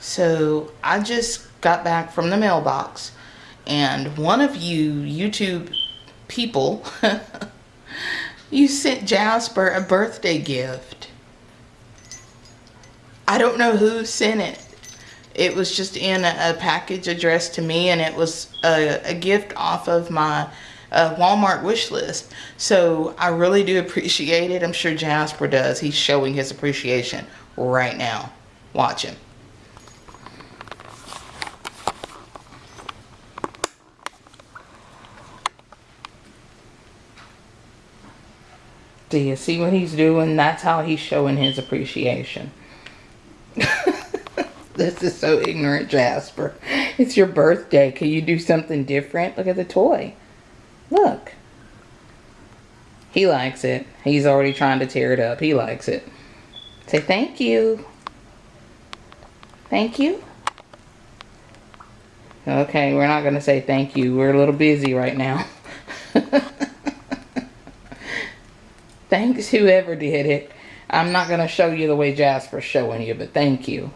So I just got back from the mailbox and one of you YouTube people, you sent Jasper a birthday gift. I don't know who sent it. It was just in a, package addressed to me and it was a, a gift off of my uh, Walmart wish list. So I really do appreciate it. I'm sure Jasper does. He's showing his appreciation right now. Watch him. Do you see what he's doing? That's how he's showing his appreciation. this is so ignorant, Jasper. It's your birthday. Can you do something different? Look at the toy. Look. He likes it. He's already trying to tear it up. He likes it. Say thank you. Thank you. Okay, we're not going to say thank you. We're a little busy right now. Thanks whoever did it. I'm not going to show you the way Jasper's showing you, but thank you.